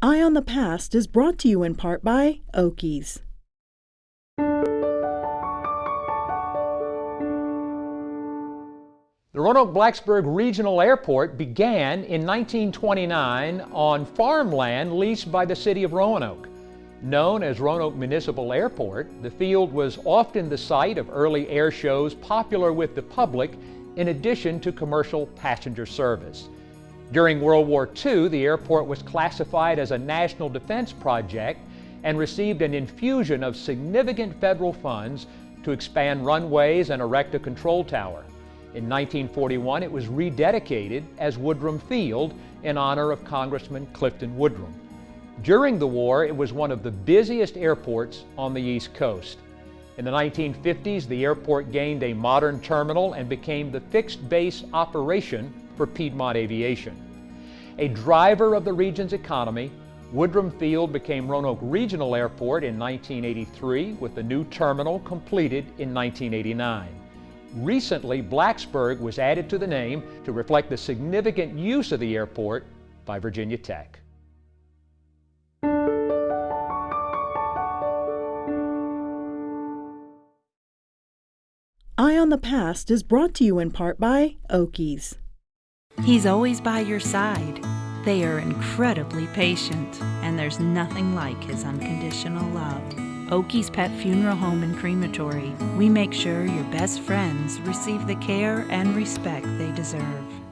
Eye on the Past is brought to you in part by Oakey's. The Roanoke Blacksburg Regional Airport began in 1929 on farmland leased by the city of Roanoke. Known as Roanoke Municipal Airport, the field was often the site of early air shows popular with the public in addition to commercial passenger service. During World War II, the airport was classified as a national defense project and received an infusion of significant federal funds to expand runways and erect a control tower. In 1941, it was rededicated as Woodrum Field in honor of Congressman Clifton Woodrum. During the war, it was one of the busiest airports on the East Coast. In the 1950s, the airport gained a modern terminal and became the fixed base operation for Piedmont Aviation. A driver of the region's economy, Woodrum Field became Roanoke Regional Airport in 1983 with the new terminal completed in 1989. Recently, Blacksburg was added to the name to reflect the significant use of the airport by Virginia Tech. Eye on the Past is brought to you in part by Oakey's. He's always by your side. They are incredibly patient, and there's nothing like his unconditional love. Oakey's Pet Funeral Home and Crematory. We make sure your best friends receive the care and respect they deserve.